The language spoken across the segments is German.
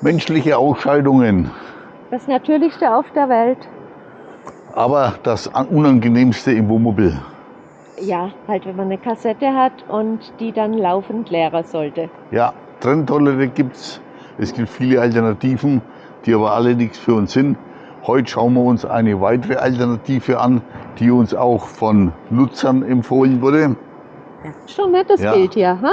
menschliche Ausscheidungen. Das Natürlichste auf der Welt. Aber das Unangenehmste im Wohnmobil. Ja, halt wenn man eine Kassette hat und die dann laufend leeren sollte. Ja, Trenntoilette gibt's. Es gibt viele Alternativen, die aber alle nichts für uns sind. Heute schauen wir uns eine weitere Alternative an, die uns auch von Nutzern empfohlen wurde. Schon nettes Ja. Bild hier, ha?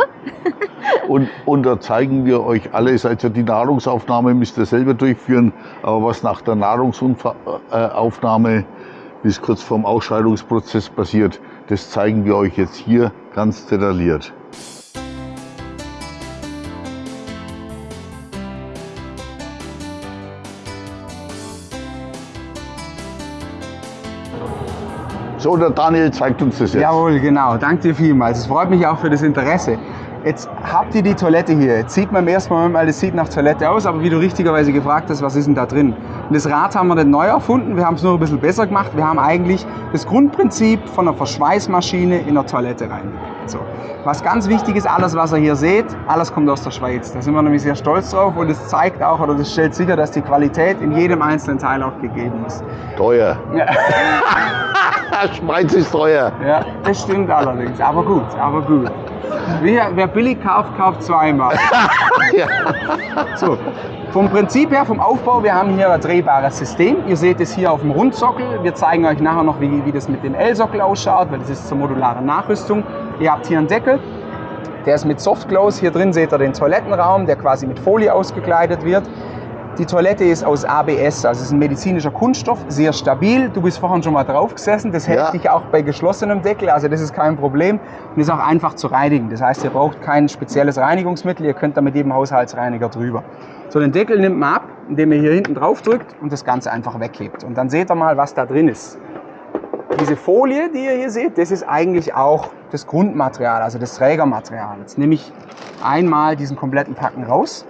Und, und da zeigen wir euch alles. Also die Nahrungsaufnahme müsst ihr selber durchführen, aber was nach der Nahrungsaufnahme bis kurz vorm Ausscheidungsprozess passiert, das zeigen wir euch jetzt hier ganz detailliert. So, der Daniel zeigt uns das jetzt. Jawohl, genau. Danke dir vielmals. Es freut mich auch für das Interesse. Jetzt habt ihr die Toilette hier. Jetzt sieht man im ersten Moment mal, das sieht nach Toilette aus, aber wie du richtigerweise gefragt hast, was ist denn da drin? Und das Rad haben wir nicht neu erfunden, wir haben es nur ein bisschen besser gemacht. Wir haben eigentlich das Grundprinzip von einer Verschweißmaschine in der Toilette reingebracht. So. Was ganz wichtig ist, alles was ihr hier seht, alles kommt aus der Schweiz. Da sind wir nämlich sehr stolz drauf und es zeigt auch oder das stellt sicher, dass die Qualität in jedem einzelnen Teil auch gegeben ist. Teuer. Ja. Schweiz ist teuer. Ja, das stimmt allerdings. Aber gut, aber gut. Wer, wer billig kauft, kauft zweimal. Ja. So, vom Prinzip her, vom Aufbau, wir haben hier ein drehbares System. Ihr seht es hier auf dem Rundsockel. Wir zeigen euch nachher noch, wie, wie das mit dem L-Sockel ausschaut, weil das ist zur modularen Nachrüstung. Ihr habt hier einen Deckel, der ist mit Softclose. Hier drin seht ihr den Toilettenraum, der quasi mit Folie ausgekleidet wird. Die Toilette ist aus ABS, also es ist ein medizinischer Kunststoff, sehr stabil. Du bist vorhin schon mal drauf gesessen, das hält Ja. dich auch bei geschlossenem Deckel, also das ist kein Problem und ist auch einfach zu reinigen. Das heißt, ihr braucht kein spezielles Reinigungsmittel, ihr könnt da mit jedem Haushaltsreiniger drüber. So, den Deckel nimmt man ab, indem ihr hier hinten drauf drückt und das Ganze einfach weghebt. Und dann seht ihr mal, was da drin ist. Diese Folie, die ihr hier seht, das ist eigentlich auch das Grundmaterial, also das Trägermaterial. Jetzt nehme ich einmal diesen kompletten Packen raus.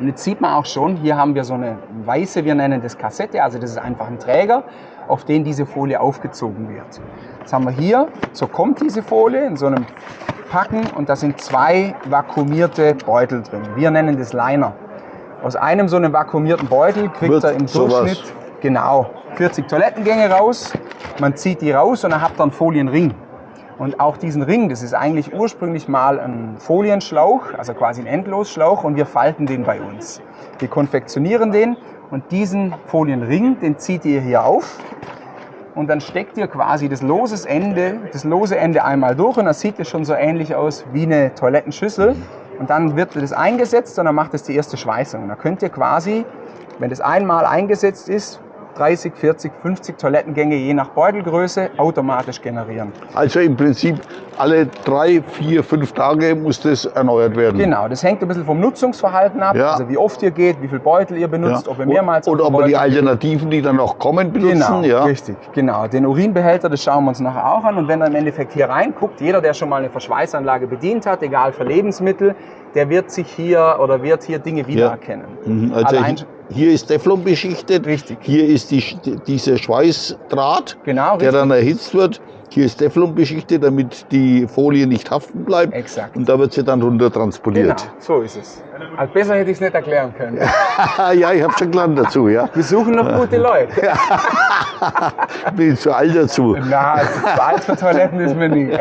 Und jetzt sieht man auch schon, hier haben wir so eine weiße, wir nennen das Kassette, also das ist einfach ein Träger, auf den diese Folie aufgezogen wird. Jetzt haben wir hier, so kommt diese Folie in so einem Packen und da sind zwei vakuumierte Beutel drin. Wir nennen das Liner. Aus einem so einem vakuumierten Beutel kriegt Wird er im sowas. Durchschnitt genau 40 Toilettengänge raus. Man zieht die raus und dann habt ihr einen Folienring. Und auch diesen Ring, das ist eigentlich ursprünglich mal ein Folienschlauch, also quasi ein Endlosschlauch und wir falten den bei uns. Wir konfektionieren den und diesen Folienring, den zieht ihr hier auf und dann steckt ihr quasi das loses Ende, das lose Ende einmal durch und das sieht es schon so ähnlich aus wie eine Toilettenschüssel. Und dann wird das eingesetzt und dann macht es die erste Schweißung. Da könnt ihr quasi, wenn das einmal eingesetzt ist, 30, 40, 50 Toilettengänge je nach Beutelgröße automatisch generieren. Also im Prinzip alle drei, vier, fünf Tage muss das erneuert werden. Genau, das hängt ein bisschen vom Nutzungsverhalten ab, Ja. also wie oft ihr geht, wie viel Beutel ihr benutzt, ob ihr mehrmals Und ob wir die Alternativen, die dann noch kommen, benutzen. Genau, ja. richtig, genau. Den Urinbehälter, das schauen wir uns nachher auch an. Und wenn er im Endeffekt hier reinguckt, jeder, der schon mal eine Verschweißanlage bedient hat, egal für Lebensmittel, der wird sich hier oder wird hier Dinge wiedererkennen. Mhm, Also Allein- hier ist Teflon beschichtet. Richtig. Hier ist die, dieser Schweißdraht, Genau, der dann erhitzt wird. Hier ist Teflon beschichtet, damit die Folie nicht haften bleibt. Exakt. Und da wird sie dann runter Genau, transportiert. so ist es. Also besser hätte ich es nicht erklären können. ja, ich habe schon gelernt dazu, ja. Wir suchen noch gute Leute. Bin zu alt dazu. Na, zu alt für Toiletten ist mir nie.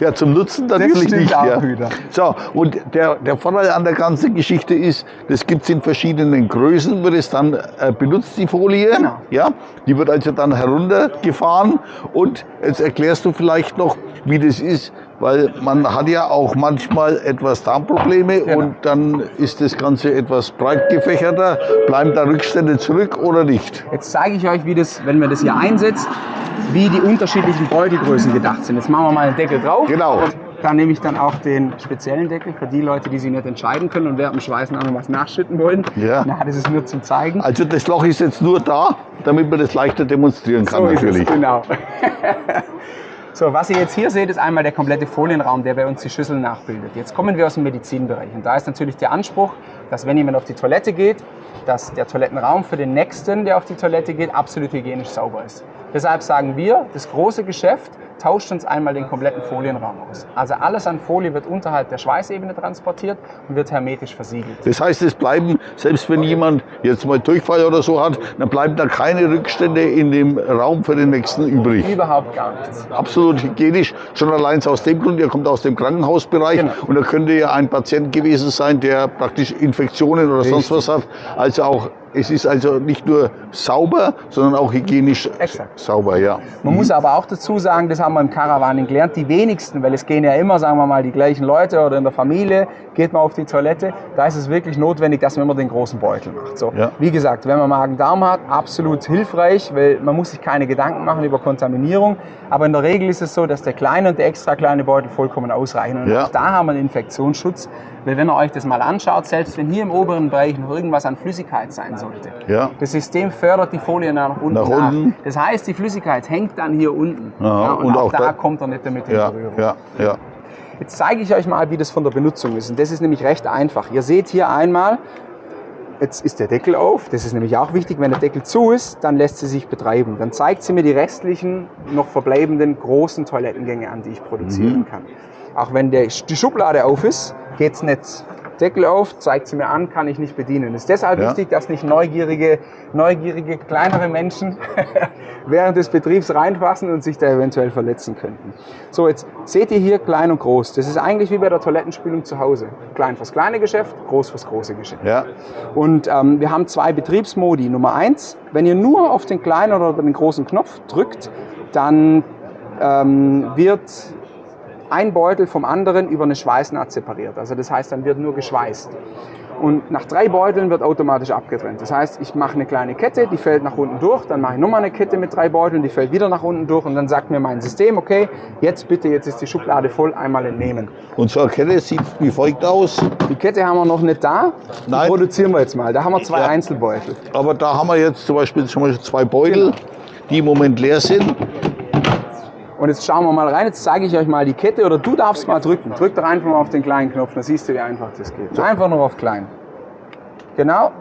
Ja, zum Nutzen natürlich nicht. auch ja. wieder. So, und der, der Vorteil an der ganzen Geschichte ist, das gibt es in verschiedenen Größen, wird es dann äh, benutzt, die Folie. Genau. Ja, die wird also dann heruntergefahren. Und jetzt erklärst du vielleicht noch, wie das ist, weil man hat ja auch manchmal etwas Darmprobleme Genau. und dann ist das Ganze etwas breit gefächerter. Bleiben da Rückstände zurück oder nicht? Jetzt zeige ich euch, wie das, wenn man das hier einsetzt, wie die unterschiedlichen Beutelgrößen gedacht sind. Jetzt machen wir mal einen Deckel drauf. Genau. Und da nehme ich dann auch den speziellen Deckel für die Leute, die sich nicht entscheiden können und während dem Schweißen auch noch was nachschütten wollen. Ja. Na, das ist nur zum Zeigen. Also das Loch ist jetzt nur da, damit man das leichter demonstrieren kann so natürlich. Ist es, genau. so, was ihr jetzt hier seht, ist einmal der komplette Folienraum, der bei uns die Schüssel nachbildet. Jetzt kommen wir aus dem Medizinbereich und da ist natürlich der Anspruch, dass wenn jemand auf die Toilette geht, dass der Toilettenraum für den Nächsten, der auf die Toilette geht, absolut hygienisch sauber ist. Deshalb sagen wir, das große Geschäft tauscht uns einmal den kompletten Folienraum aus. Also alles an Folie wird unterhalb der Schweißebene transportiert und wird hermetisch versiegelt. Das heißt, es bleiben, selbst wenn jemand jetzt mal Durchfall oder so hat, dann bleiben da keine Rückstände in dem Raum für den nächsten übrig. Überhaupt gar nichts. Absolut hygienisch, schon allein aus dem Grund, ihr kommt aus dem Krankenhausbereich Genau. und da könnte ja ein Patient gewesen sein, der praktisch Infektionen oder sonst was hat. Also auch, es ist also nicht nur sauber, sondern auch hygienisch Exakt. sauber, ja. Man muss aber auch dazu sagen, das haben wir im Caravaning gelernt, die wenigsten, weil es gehen ja immer, sagen wir mal, die gleichen Leute oder in der Familie, geht man auf die Toilette, da ist es wirklich notwendig, dass man immer den großen Beutel macht. So, Ja. Wie gesagt, wenn man Magen-Darm hat, absolut hilfreich, weil man muss sich keine Gedanken machen über Kontaminierung, aber in der Regel ist es so, dass der kleine und der extra kleine Beutel vollkommen ausreichen und Ja. auch da haben wir einen Infektionsschutz, weil wenn ihr euch das mal anschaut, selbst wenn hier im oberen Bereich noch irgendwas an Flüssigkeit sein sollte, Ja. das System fördert die Folie nach unten Nach nach. unten. Das heißt, die Flüssigkeit hängt dann hier unten. Aha, und, und auch, auch da, da- kommt er nicht damit in Ja, Berührung. ja, ja. Jetzt zeige ich euch mal, wie das von der Benutzung ist. Und das ist nämlich recht einfach. Ihr seht hier einmal, jetzt ist der Deckel auf. Das ist nämlich auch wichtig. Wenn der Deckel zu ist, dann lässt sie sich betreiben. Dann zeigt sie mir die restlichen, noch verbleibenden großen Toilettengänge an, die ich produzieren kann. Auch wenn der, die Schublade auf ist, geht es nicht. Deckel auf, zeigt sie mir an, kann ich nicht bedienen. Es ist deshalb Ja. wichtig, dass nicht neugierige, neugierige kleinere Menschen während des Betriebs reinfassen und sich da eventuell verletzen könnten. So, jetzt seht ihr hier klein und groß. Das ist eigentlich wie bei der Toilettenspülung zu Hause. Klein fürs kleine Geschäft, groß fürs große Geschäft. ja. Und ähm, wir haben zwei Betriebsmodi. Nummer eins, wenn ihr nur auf den kleinen oder den großen Knopf drückt, dann ähm, wird ein Beutel vom anderen über eine Schweißnaht separiert. Also das heißt, dann wird nur geschweißt. Und nach drei Beuteln wird automatisch abgetrennt. Das heißt, ich mache eine kleine Kette, die fällt nach unten durch, dann mache ich nochmal eine Kette mit drei Beuteln, die fällt wieder nach unten durch und dann sagt mir mein System, okay, jetzt bitte, jetzt ist die Schublade voll, einmal entnehmen. Unsere Kette sieht wie folgt aus. Die Kette haben wir noch nicht da, die Nein. produzieren wir jetzt mal. Da haben wir zwei Ja. Einzelbeutel. Aber da haben wir jetzt zum Beispiel schon mal zwei Beutel, die im Moment leer sind. Und jetzt schauen wir mal rein, jetzt zeige ich euch mal die Kette oder du darfst mal drücken. Drück doch einfach mal auf den kleinen Knopf, dann siehst du, wie einfach das geht. Einfach nur auf klein. Genau.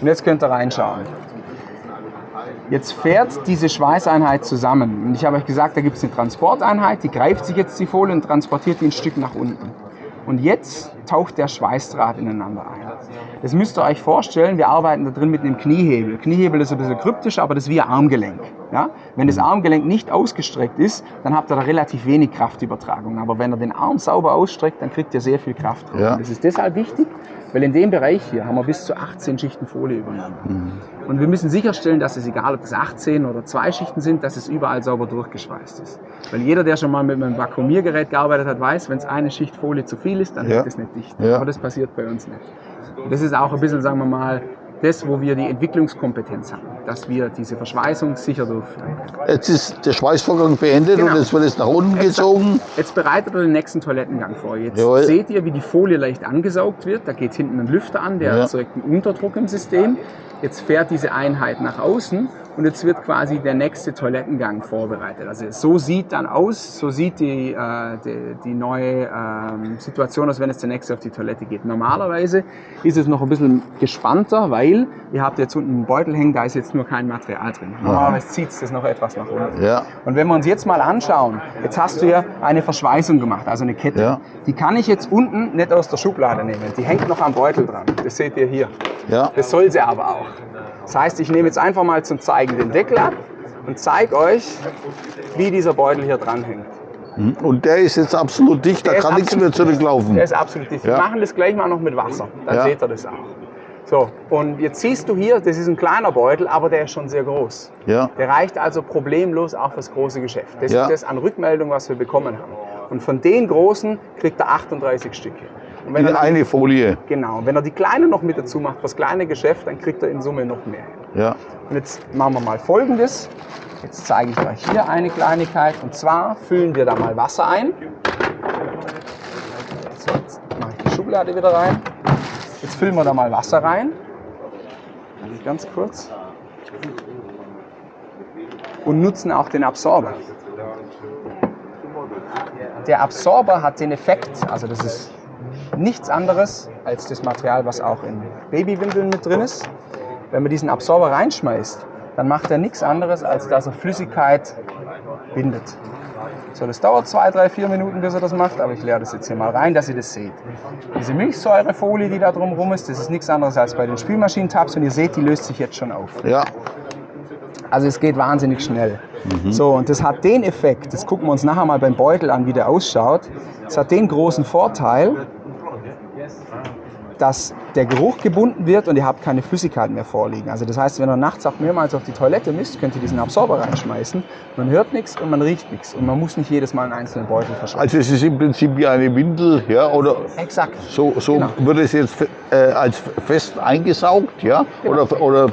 Und jetzt könnt ihr reinschauen. Jetzt fährt diese Schweißeinheit zusammen. Und ich habe euch gesagt, da gibt es eine Transporteinheit, die greift sich jetzt die Folie und transportiert die ein Stück nach unten. Und jetzt taucht der Schweißdraht ineinander ein. Das müsst ihr euch vorstellen, wir arbeiten da drin mit einem Kniehebel. Kniehebel ist ein bisschen kryptisch, aber das ist wie ein Armgelenk. Ja? Wenn das Armgelenk nicht ausgestreckt ist, dann habt ihr da relativ wenig Kraftübertragung. Aber wenn ihr den Arm sauber ausstreckt, dann kriegt ihr sehr viel Kraft. drauf. Ja. Das ist deshalb wichtig, weil in dem Bereich hier haben wir bis zu 18 Schichten Folie übereinander. Und wir müssen sicherstellen, dass es egal, ob es 18 oder zwei Schichten sind, dass es überall sauber durchgeschweißt ist. Weil jeder, der schon mal mit einem Vakuumiergerät gearbeitet hat, weiß, wenn es eine Schicht Folie zu viel ist, dann Ja. hält es nicht dicht. Ja. Aber das passiert bei uns nicht. Und das ist auch ein bisschen, sagen wir mal, das, wo wir die Entwicklungskompetenz haben, dass wir diese Verschweißung sicher durchführen. Jetzt ist der Schweißvorgang beendet Genau. und jetzt wird es nach unten Exakt. gezogen. Jetzt bereitet ihr den nächsten Toilettengang vor. Jetzt Jawohl. seht ihr, wie die Folie leicht angesaugt wird. Da geht hinten ein Lüfter an, der Ja. erzeugt einen Unterdruck im System. Jetzt fährt diese Einheit nach außen und jetzt wird quasi der nächste Toilettengang vorbereitet. Also so sieht dann aus, so sieht die, äh, die, die neue ähm, Situation aus, wenn es der nächste auf die Toilette geht. Normalerweise ist es noch ein bisschen gespannter, weil ihr habt jetzt unten einen Beutel hängen, da ist jetzt nur kein Material drin. Normalerweise zieht es das noch etwas nach unten. Ja. Und wenn wir uns jetzt mal anschauen, jetzt hast du ja eine Verschweißung gemacht, also eine Kette. Ja. Die kann ich jetzt unten nicht aus der Schublade nehmen. Die hängt noch am Beutel dran. Das seht ihr hier. Ja. Das soll sie aber auch. Das heißt, ich nehme jetzt einfach mal zum Zeigen den Deckel ab und zeige euch, wie dieser Beutel hier dran hängt. Und der ist jetzt absolut dicht, da Der ist kann nichts mehr zurücklaufen. Der ist absolut dicht. Ja. Wir machen das gleich mal noch mit Wasser. Dann Ja. seht ihr das auch. So, und jetzt siehst du hier, das ist ein kleiner Beutel, aber der ist schon sehr groß. Ja. Der reicht also problemlos auch fürs große Geschäft. Das Ja. ist das an Rückmeldung, was wir bekommen haben. Und von den großen kriegt er 38 Stücke. In er eine Folie. genau, wenn er die kleinen noch mit dazu macht, fürs kleine Geschäft, dann kriegt er in Summe noch mehr. Ja. Und jetzt machen wir mal Folgendes. Jetzt zeige ich euch hier eine Kleinigkeit. Und zwar füllen wir da mal Wasser ein. So, jetzt mache ich die Schublade wieder rein. Jetzt füllen wir da mal Wasser rein. Ganz kurz. Und nutzen auch den Absorber. Der Absorber hat den Effekt, also das ist nichts anderes als das Material, was auch in Babywindeln mit drin ist. Wenn man diesen Absorber reinschmeißt, dann macht er nichts anderes, als dass er Flüssigkeit bindet. So, das dauert zwei, drei, vier Minuten, bis er das macht, aber ich leere das jetzt hier mal rein, dass ihr das seht. Diese Milchsäurefolie, die da drumherum ist, das ist nichts anderes als bei den Spülmaschinentabs und ihr seht, die löst sich jetzt schon auf. Ja, Also es geht wahnsinnig schnell. So, und das hat den Effekt, das gucken wir uns nachher mal beim Beutel an, wie der ausschaut. Es hat den großen Vorteil, dass der Geruch gebunden wird und ihr habt keine Flüssigkeit mehr vorliegen. Also das heißt, wenn ihr nachts auch mehrmals auf die Toilette müsst, könnt ihr diesen Absorber reinschmeißen. Man hört nichts und man riecht nichts. Und man muss nicht jedes Mal einen einzelnen Beutel verschreiben. also es ist im Prinzip wie eine Windel, ja, oder Exakt. so, so Genau. wird es jetzt äh, als fest eingesaugt, ja, Genau. oder, oder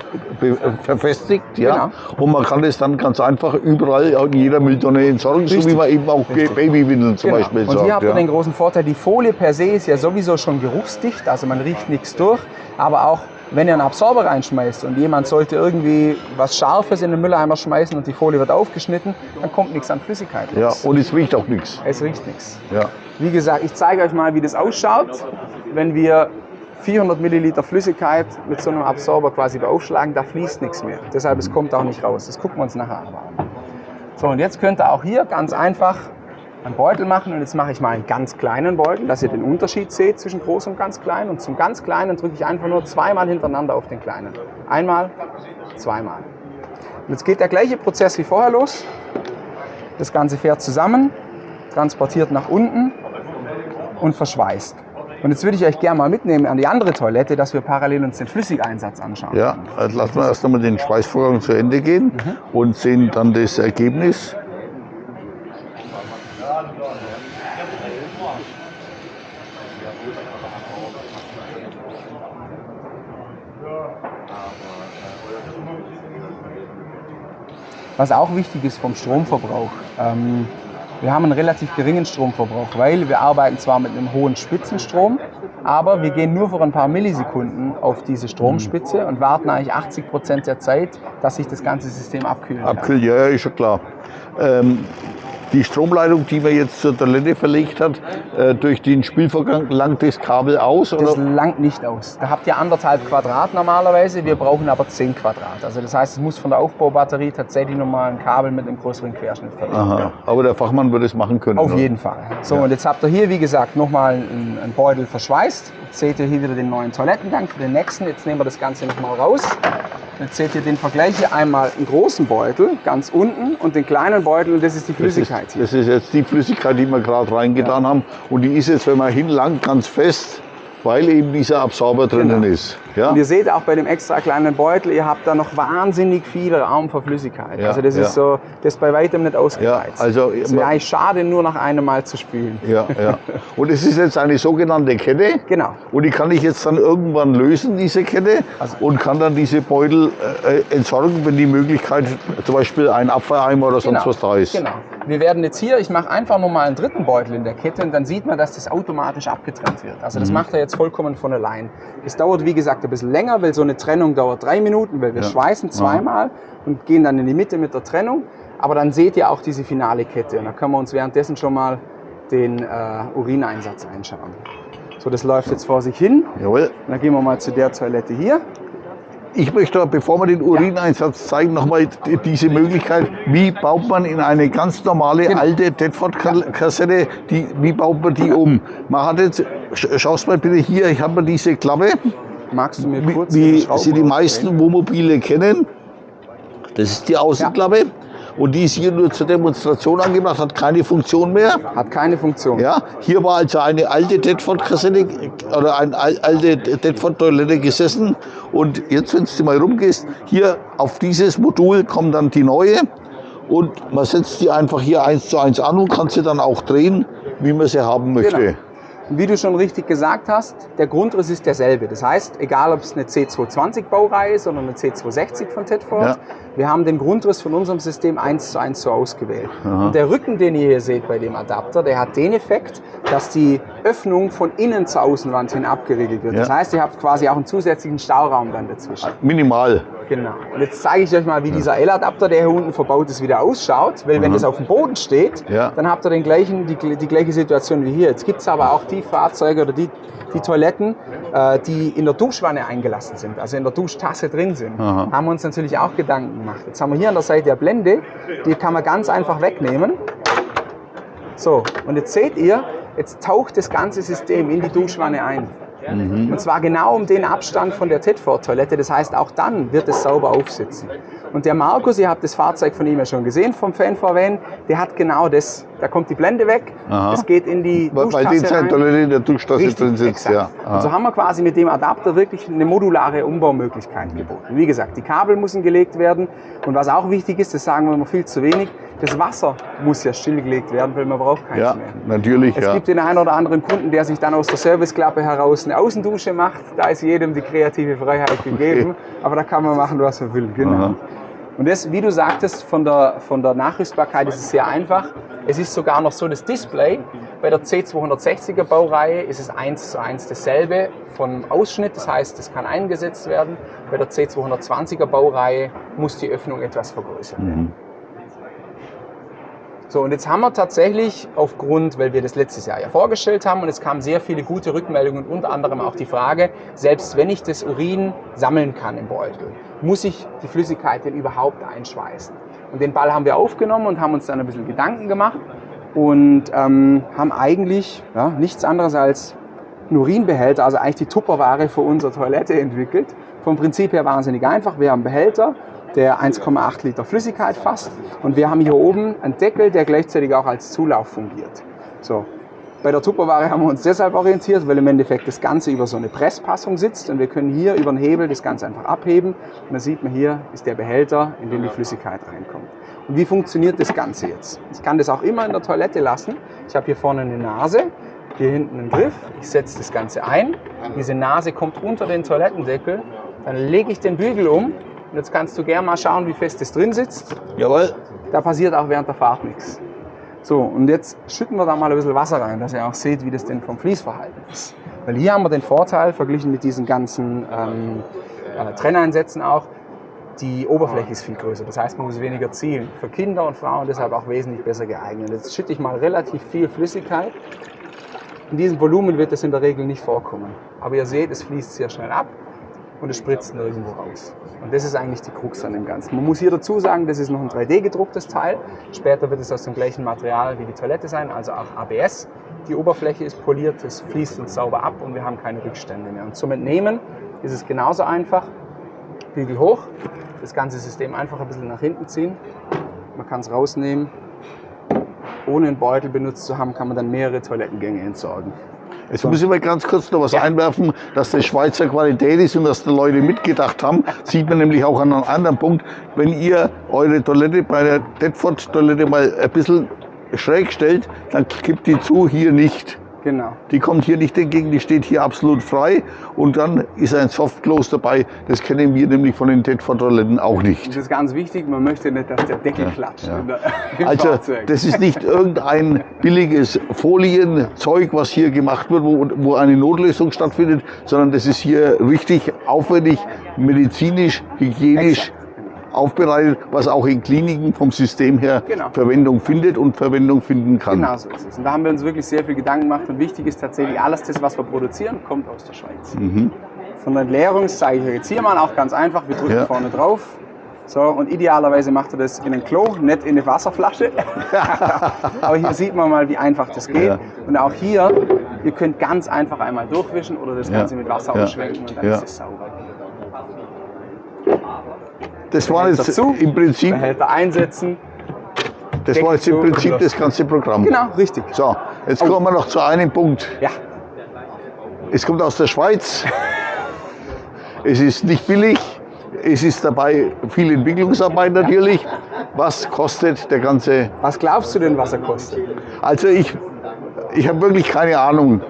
verfestigt, ja, Genau. und man kann es dann ganz einfach überall in jeder Mülltonne entsorgen, so wie Richtig. man eben auch Richtig. Babywindeln zum Genau. Beispiel Und entsorgt. hier habt ihr ja. den großen Vorteil, die Folie per se ist ja sowieso schon geruchsdicht, also man riecht nichts durch. Aber auch wenn ihr einen Absorber reinschmeißt und jemand sollte irgendwie was Scharfes in den Mülleimer schmeißen und die Folie wird aufgeschnitten, dann kommt nichts an Flüssigkeit ja, und es riecht auch nichts. Es riecht nichts. Ja. Wie gesagt, ich zeige euch mal, wie das ausschaut, wenn wir 400 Milliliter Flüssigkeit mit so einem Absorber quasi beaufschlagen, da fließt nichts mehr. Deshalb, es kommt auch nicht raus. Das gucken wir uns nachher an. So, und jetzt könnt ihr auch hier ganz einfach einen Beutel machen und jetzt mache ich mal einen ganz kleinen Beutel, dass ihr den Unterschied seht zwischen groß und ganz klein. Und zum ganz kleinen drücke ich einfach nur zweimal hintereinander auf den kleinen. Einmal, zweimal. Und jetzt geht der gleiche Prozess wie vorher los. Das Ganze fährt zusammen, transportiert nach unten und verschweißt. Und jetzt würde ich euch gerne mal mitnehmen an die andere Toilette, dass wir parallel uns den Flüssigeinsatz anschauen. Ja, also lassen wir erst einmal den Schweißvorgang zu Ende gehen Mhm. und sehen dann das Ergebnis. Was auch wichtig ist vom Stromverbrauch. Ähm, wir haben einen relativ geringen Stromverbrauch, weil wir arbeiten zwar mit einem hohen Spitzenstrom, aber wir gehen nur für ein paar Millisekunden auf diese Stromspitze und warten eigentlich 80 Prozent der Zeit, dass sich das ganze System abkühlen kann. Abkühl, ja, ja, ist schon klar. Ähm, die Stromleitung, die man jetzt zur Toilette verlegt hat, äh, durch den Spülvorgang langt das Kabel aus? Das Oder? langt nicht aus. Da habt ihr anderthalb Quadrat normalerweise, wir brauchen aber 10 Quadrat. Also das heißt, es muss von der Aufbaubatterie tatsächlich nochmal ein Kabel mit einem größeren Querschnitt verlegt werden. Aha, aber der Fachmann würde es machen können. Auf oder? jeden Fall. So, und jetzt habt ihr hier, wie gesagt, nochmal einen, einen Beutel verschweißt. Jetzt seht ihr hier wieder den neuen Toilettengang für den nächsten. Jetzt nehmen wir das Ganze nochmal raus. Jetzt seht ihr den Vergleich hier einmal einen großen Beutel, ganz unten, und den kleinen Beutel, und das ist die Das Flüssigkeit hier. das ist jetzt die Flüssigkeit, die wir gerade reingetan haben. Und die ist jetzt, wenn man hinlangt, ganz fest, weil eben dieser Absorber drinnen Genau. ist. Ja? Und ihr seht auch bei dem extra kleinen Beutel, ihr habt da noch wahnsinnig viel Raum für Flüssigkeit. Ja, also das ist so, das ist bei weitem nicht ausgereizt. Ja, also- es wäre eigentlich schade, nur nach einem Mal zu spülen. Ja, ja. Und es ist jetzt eine sogenannte Kette. Genau. Und die kann ich jetzt dann irgendwann lösen, diese Kette, Also- und kann dann diese Beutel äh, entsorgen, wenn die Möglichkeit, zum Beispiel ein Abfalleimer oder sonst was da ist. Genau. Wir werden jetzt hier, ich mache einfach nochmal einen dritten Beutel in der Kette und dann sieht man, dass das automatisch abgetrennt wird. Also das Mhm. macht er jetzt vollkommen von allein. Es dauert, wie gesagt, ein bisschen länger, weil so eine Trennung dauert drei Minuten, weil wir Ja. schweißen zweimal und gehen dann in die Mitte mit der Trennung. Aber dann seht ihr auch diese finale Kette und da können wir uns währenddessen schon mal den äh, Urineinsatz einschauen. So, das läuft jetzt vor sich hin. Jawohl. Dann gehen wir mal zu der Toilette hier. Ich möchte, bevor wir den Urineinsatz zeigen, nochmal diese Möglichkeit, wie baut man in eine ganz normale Genau. alte Tedford-Kassette, wie baut man die um? Man hat jetzt, sch- schaust mal bitte hier, ich habe diese Klappe, Magst du mir kurz wie sie die meisten? Wohnmobile kennen. Das ist die Außenklappe. Und die ist hier nur zur Demonstration angebracht, hat keine Funktion mehr. Hat keine Funktion. Ja, hier war also eine alte Tedford-Kassette oder eine al- alte Tedford-Toilette gesessen. Und jetzt, wenn du mal rumgehst, hier auf dieses Modul kommt dann die neue. Und man setzt die einfach hier eins zu eins an und kann sie dann auch drehen, wie man sie haben möchte. Genau. Wie du schon richtig gesagt hast, der Grundriss ist derselbe. Das heißt, egal ob es eine C220 Baureihe ist oder eine C260 von Tedford, Ja. Wir haben den Grundriss von unserem System eins zu eins so ausgewählt. Aha. Und der Rücken, den ihr hier seht bei dem Adapter, der hat den Effekt, dass die Öffnung von innen zur Außenwand hin abgeriegelt wird. Ja. Das heißt, ihr habt quasi auch einen zusätzlichen Stauraum dann dazwischen. Minimal. Genau. Und jetzt zeige ich euch mal, wie dieser L-Adapter, der hier unten verbaut ist, wieder ausschaut. Weil wenn Mhm. das auf dem Boden steht, Ja. dann habt ihr den gleichen, die, die gleiche Situation wie hier. Jetzt gibt es aber auch die Fahrzeuge oder die, die Toiletten, äh, die in der Duschwanne eingelassen sind, also in der Duschtasse drin sind. Aha. Haben wir uns natürlich auch Gedanken gemacht. Jetzt haben wir hier an der Seite eine Blende, die kann man ganz einfach wegnehmen. So, und jetzt seht ihr, jetzt taucht das ganze System in die Duschwanne ein. Und zwar genau um den Abstand von der Tedford-Toilette. Das heißt, auch dann wird es sauber aufsitzen. Und der Markus, ihr habt das Fahrzeug von ihm ja schon gesehen, vom Fan Van, der hat genau das. Da kommt die Blende weg, Aha. es geht in die Weil die Duschtasse Zeit rein. Toilette in der Duschtasse Richtig, drin sitzt. exakt. Ja. Und so Aha. haben wir quasi mit dem Adapter wirklich eine modulare Umbaumöglichkeit geboten. Wie gesagt, die Kabel müssen gelegt werden. Und was auch wichtig ist, das sagen wir immer viel zu wenig, das Wasser muss ja stillgelegt werden, weil man braucht keins ja, mehr. natürlich. Es Ja. gibt den einen oder anderen Kunden, der sich dann aus der Serviceklappe heraus eine Außendusche macht. Da ist jedem die kreative Freiheit gegeben. Aber da kann man machen, was man will. Genau. Aha. Und das, wie du sagtest, von der, von der Nachrüstbarkeit ist es sehr einfach. Es ist sogar noch so, das Display bei der C260er Baureihe ist es eins zu eins dasselbe vom Ausschnitt. Das heißt, es kann eingesetzt werden. Bei der C220er Baureihe muss die Öffnung etwas vergrößert werden. Mhm. So, und jetzt haben wir tatsächlich aufgrund, weil wir das letztes Jahr ja vorgestellt haben und es kamen sehr viele gute Rückmeldungen, unter anderem auch die Frage, selbst wenn ich das Urin sammeln kann im Beutel, muss ich die Flüssigkeit denn überhaupt einschweißen? Und den Ball haben wir aufgenommen und haben uns dann ein bisschen Gedanken gemacht und ähm, haben eigentlich ja, nichts anderes als einen Urinbehälter, also eigentlich die Tupperware für unsere Toilette entwickelt. Vom Prinzip her wahnsinnig einfach. Wir haben einen Behälter, der 1,8 Liter Flüssigkeit fasst und wir haben hier oben einen Deckel, der gleichzeitig auch als Zulauf fungiert. So. Bei der Tupperware haben wir uns deshalb orientiert, weil im Endeffekt das Ganze über so eine Presspassung sitzt und wir können hier über den Hebel das Ganze einfach abheben und dann sieht man hier ist der Behälter, in den die Flüssigkeit reinkommt. Und wie funktioniert das Ganze jetzt? Ich kann das auch immer in der Toilette lassen. Ich habe hier vorne eine Nase, hier hinten einen Griff. Ich setze das Ganze ein. Diese Nase kommt unter den Toilettendeckel. Dann lege ich den Bügel um. Und jetzt kannst du gerne mal schauen, wie fest das drin sitzt. Jawohl. Da passiert auch während der Fahrt nichts. So, und jetzt schütten wir da mal ein bisschen Wasser rein, dass ihr auch seht, wie das denn vom Fließverhalten ist. Weil hier haben wir den Vorteil, verglichen mit diesen ganzen ähm, äh, Trenneinsätzen auch, die Oberfläche ist viel größer. Das heißt, man muss weniger zielen. Für Kinder und Frauen deshalb auch wesentlich besser geeignet. Jetzt schütte ich mal relativ viel Flüssigkeit. In diesem Volumen wird es in der Regel nicht vorkommen. Aber ihr seht, es fließt sehr schnell ab und es spritzt nirgendwo raus. Und das ist eigentlich die Krux an dem Ganzen. Man muss hier dazu sagen, das ist noch ein 3D-gedrucktes Teil. Später wird es aus dem gleichen Material wie die Toilette sein, also auch ABS. Die Oberfläche ist poliert, es fließt uns sauber ab und wir haben keine Rückstände mehr. Und zum Entnehmen ist es genauso einfach. Bügel hoch, das ganze System einfach ein bisschen nach hinten ziehen. Man kann es rausnehmen. Ohne einen Beutel benutzt zu haben, kann man dann mehrere Toilettengänge entsorgen. Jetzt muss ich mal ganz kurz noch was Ja. einwerfen, dass das Schweizer Qualität ist und dass die Leute mitgedacht haben. Sieht man nämlich auch an einem anderen Punkt. Wenn ihr eure Toilette bei der Tedford-Toilette mal ein bisschen schräg stellt, dann kippt die zu, hier nicht. Genau. Die kommt hier nicht entgegen, die steht hier absolut frei. Und dann ist ein Softclose dabei. Das kennen wir nämlich von den Tedford-Toiletten auch nicht. Das ist ganz wichtig, man möchte nicht, dass der Deckel klatscht. ja. der- Also Fahrzeug. das ist nicht irgendein billiges Folienzeug, was hier gemacht wird, wo, wo eine Notlösung stattfindet, sondern das ist hier richtig aufwendig, medizinisch, hygienisch Exakt. Aufbereitet, was auch in Kliniken vom System her Genau. Verwendung findet und Verwendung finden kann. Genau so ist es. Und da haben wir uns wirklich sehr viel Gedanken gemacht. Und wichtig ist tatsächlich, alles das, was wir produzieren, kommt aus der Schweiz. Mhm. Von der Entleerung zeige ich euch jetzt hier mal auch ganz einfach. Wir drücken Ja. vorne drauf. So, und idealerweise macht ihr das in ein Klo, nicht in eine Wasserflasche. Aber hier sieht man mal, wie einfach das geht. Ja. Und auch hier, ihr könnt ganz einfach einmal durchwischen oder das Ja. Ganze mit Wasser ausschwenken und dann ist es sauber. Das war jetzt Dazu, im Prinzip, Behälter einsetzen. das war jetzt im Prinzip das ganze Programm. Genau, richtig. So, jetzt kommen wir noch zu einem Punkt. Ja, Es kommt aus der Schweiz. Es ist nicht billig. Es ist dabei viel Entwicklungsarbeit natürlich. Was kostet der ganze? was glaubst du denn, was er kostet? Also ich, ich habe wirklich keine Ahnung.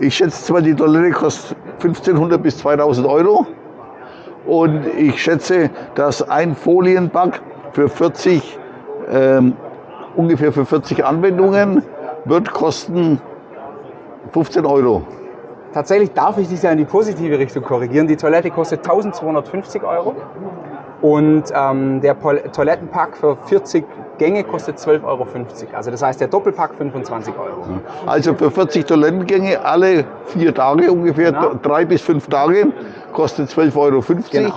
Ich schätze zwar, die Toilette kostet 1500 bis 2000 Euro. Und ich schätze, dass ein Folienpack für 40, ähm, ungefähr für 40 Anwendungen wird kosten 15 Euro. Tatsächlich darf ich dich ja in die positive Richtung korrigieren. Die Toilette kostet 1250 Euro und ähm, der Toilettenpack für 40 Gänge kostet 12,50 Euro. Also das heißt der Doppelpack 25 Euro. Also für 40 Toilettengänge alle vier Tage ungefähr, Genau. drei bis fünf Tage, kostet 12,50 Euro. Genau.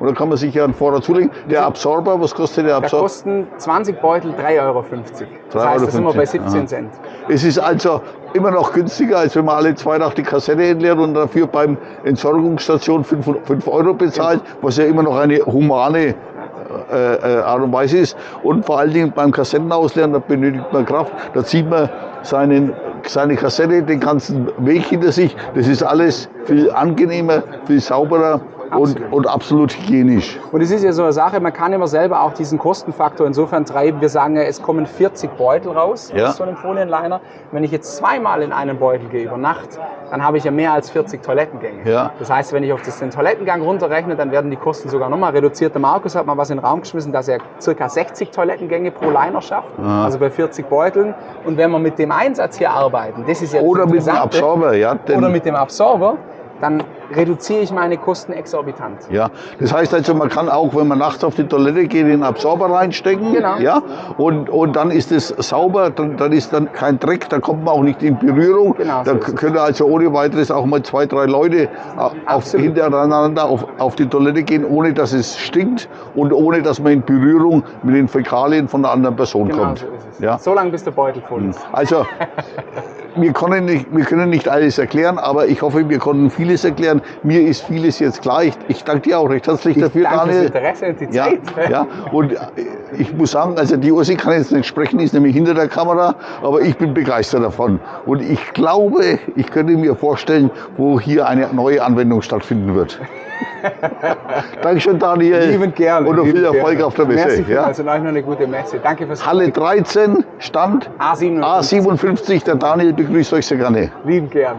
Und dann kann man sich ja einen Vorrat zulegen. Der Absorber, was kostet der Da Absorber? kosten 20 Beutel 3,50 Euro. Das heißt, da sind wir bei 17 Aha. Cent. Es ist also immer noch günstiger, als wenn man alle zwei Tage die Kassette entleert und dafür beim Entsorgungsstation 5 Euro bezahlt, was ja immer noch eine humane äh, äh, Art und Weise ist. Und vor allen Dingen beim Kassettenausleeren, da benötigt man Kraft, da zieht man seinen, seine Kassette den ganzen Weg hinter sich. Das ist alles viel angenehmer, viel sauberer und, Absolut. und absolut hygienisch. Und es ist ja so eine Sache, man kann immer selber auch diesen Kostenfaktor insofern treiben. Wir sagen ja, es kommen 40 Beutel raus Ja. aus so einem Folienliner. Wenn ich jetzt zweimal in einen Beutel gehe über Nacht, dann habe ich ja mehr als 40 Toilettengänge. Ja. Das heißt, wenn ich auf das, den Toilettengang runterrechne, dann werden die Kosten sogar nochmal reduziert. Der Markus hat mal was in den Raum geschmissen, dass er circa 60 Toilettengänge pro Liner schafft, Aha. also bei 40 Beuteln. Und wenn wir mit dem Einsatz hier arbeiten, das ist jetzt Oder mit dem Absorber, ja. oder mit dem Absorber, dann reduziere ich meine Kosten exorbitant. Ja, das heißt also, man kann auch, wenn man nachts auf die Toilette geht, den Absorber reinstecken. Genau. Ja, und, und dann ist es sauber, dann, dann ist dann kein Dreck, da kommt man auch nicht in Berührung. Genau, da so können also ohne weiteres auch mal zwei, drei Leute auf, Absolut. hintereinander auf, auf die Toilette gehen, ohne dass es stinkt und ohne dass man in Berührung mit den Fäkalien von einer anderen Person Genau kommt. so ist es. Ja. So lange, bis der Beutel voll ist. Also, wir können, nicht, wir können nicht alles erklären, aber ich hoffe, wir konnten vieles erklären. Mir ist vieles jetzt klar. Ich, ich danke dir auch recht herzlich dafür, Danke Daniel. Interesse und die Ja, Zeit. ja, und äh, ich muss sagen, also die Ursi kann jetzt nicht sprechen, ist nämlich hinter der Kamera, aber ich bin begeistert davon. Und ich glaube, ich könnte mir vorstellen, wo hier eine neue Anwendung stattfinden wird. Dankeschön, Daniel. Liebend gerne. Und noch viel Erfolg gerne. auf der Messe. Merci ja. euch noch eine gute Messe. Danke fürs Halle 13, Stand A57. A57. Der Daniel begrüßt euch sehr gerne. Lieben gern.